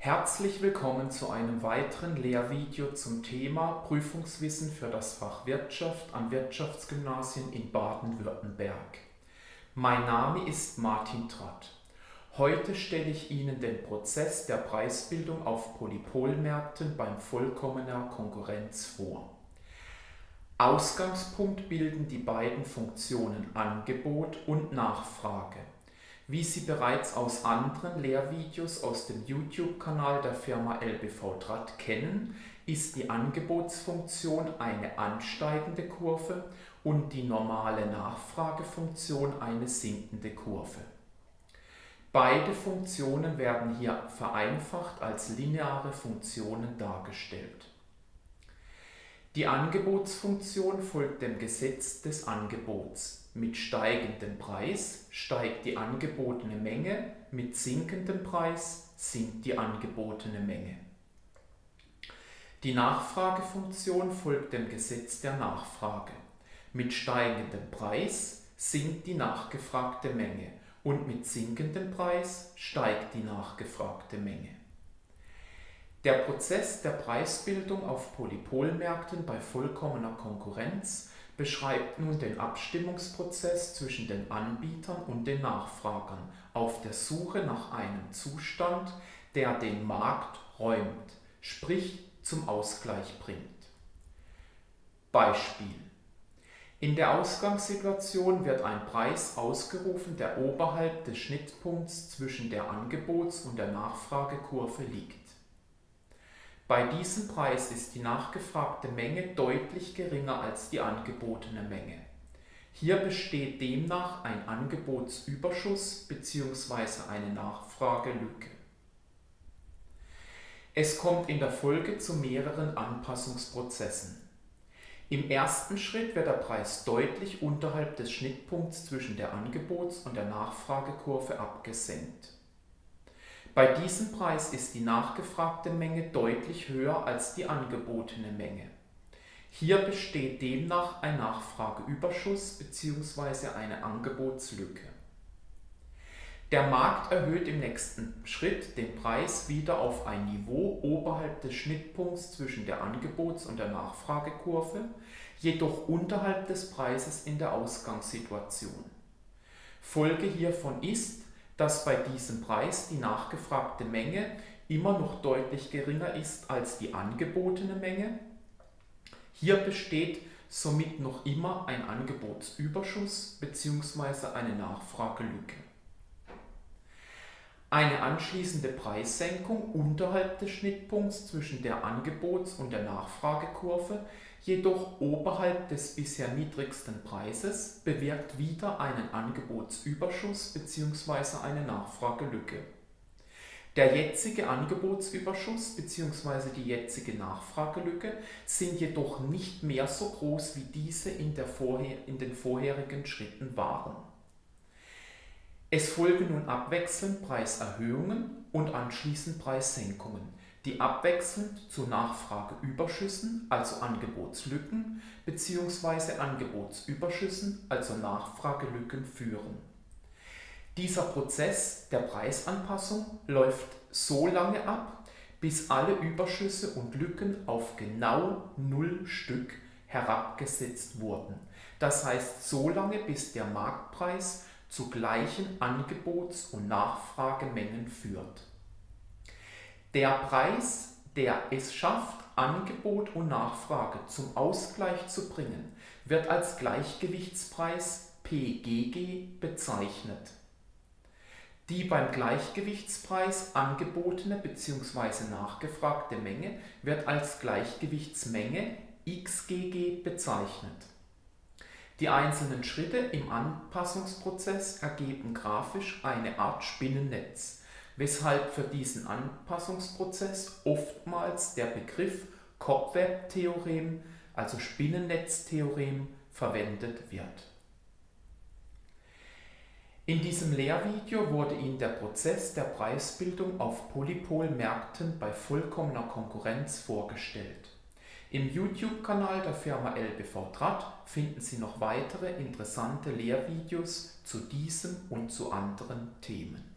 Herzlich willkommen zu einem weiteren Lehrvideo zum Thema Prüfungswissen für das Fach Wirtschaft an Wirtschaftsgymnasien in Baden-Württemberg. Mein Name ist Martin Tratt. Heute stelle ich Ihnen den Prozess der Preisbildung auf Polypolmärkten beim vollkommener Konkurrenz vor. Ausgangspunkt bilden die beiden Funktionen Angebot und Nachfrage. Wie Sie bereits aus anderen Lehrvideos aus dem YouTube-Kanal der Firma LBV Draht kennen, ist die Angebotsfunktion eine ansteigende Kurve und die normale Nachfragefunktion eine sinkende Kurve. Beide Funktionen werden hier vereinfacht als lineare Funktionen dargestellt. Die Angebotsfunktion folgt dem Gesetz des Angebots mit steigendem Preis steigt die angebotene Menge, mit sinkendem Preis sinkt die angebotene Menge. Die Nachfragefunktion folgt dem Gesetz der Nachfrage. Mit steigendem Preis sinkt die nachgefragte Menge und mit sinkendem Preis steigt die nachgefragte Menge. Der Prozess der Preisbildung auf Polypolmärkten bei vollkommener Konkurrenz beschreibt nun den Abstimmungsprozess zwischen den Anbietern und den Nachfragern auf der Suche nach einem Zustand, der den Markt räumt, sprich zum Ausgleich bringt. Beispiel. In der Ausgangssituation wird ein Preis ausgerufen, der oberhalb des Schnittpunkts zwischen der Angebots- und der Nachfragekurve liegt. Bei diesem Preis ist die nachgefragte Menge deutlich geringer als die angebotene Menge. Hier besteht demnach ein Angebotsüberschuss bzw. eine Nachfragelücke. Es kommt in der Folge zu mehreren Anpassungsprozessen. Im ersten Schritt wird der Preis deutlich unterhalb des Schnittpunkts zwischen der Angebots- und der Nachfragekurve abgesenkt. Bei diesem Preis ist die nachgefragte Menge deutlich höher als die angebotene Menge. Hier besteht demnach ein Nachfrageüberschuss bzw. eine Angebotslücke. Der Markt erhöht im nächsten Schritt den Preis wieder auf ein Niveau oberhalb des Schnittpunkts zwischen der Angebots- und der Nachfragekurve, jedoch unterhalb des Preises in der Ausgangssituation. Folge hiervon ist, dass bei diesem Preis die nachgefragte Menge immer noch deutlich geringer ist als die angebotene Menge. Hier besteht somit noch immer ein Angebotsüberschuss bzw. eine Nachfragelücke. Eine anschließende Preissenkung unterhalb des Schnittpunkts zwischen der Angebots- und der Nachfragekurve jedoch oberhalb des bisher niedrigsten Preises bewirkt wieder einen Angebotsüberschuss bzw. eine Nachfragelücke. Der jetzige Angebotsüberschuss bzw. die jetzige Nachfragelücke sind jedoch nicht mehr so groß wie diese in, in den vorherigen Schritten waren. Es folgen nun abwechselnd Preiserhöhungen und anschließend Preissenkungen die abwechselnd zu Nachfrageüberschüssen, also Angebotslücken, bzw. Angebotsüberschüssen, also Nachfragelücken führen. Dieser Prozess der Preisanpassung läuft so lange ab, bis alle Überschüsse und Lücken auf genau null Stück herabgesetzt wurden. Das heißt so lange, bis der Marktpreis zu gleichen Angebots- und Nachfragemengen führt. Der Preis, der es schafft, Angebot und Nachfrage zum Ausgleich zu bringen, wird als Gleichgewichtspreis PGG bezeichnet. Die beim Gleichgewichtspreis angebotene bzw. nachgefragte Menge wird als Gleichgewichtsmenge XGG bezeichnet. Die einzelnen Schritte im Anpassungsprozess ergeben grafisch eine Art Spinnennetz weshalb für diesen Anpassungsprozess oftmals der Begriff Cobweb-Theorem, also Spinnennetztheorem, verwendet wird. In diesem Lehrvideo wurde Ihnen der Prozess der Preisbildung auf Polypolmärkten bei vollkommener Konkurrenz vorgestellt. Im YouTube-Kanal der Firma LBV Draht finden Sie noch weitere interessante Lehrvideos zu diesem und zu anderen Themen.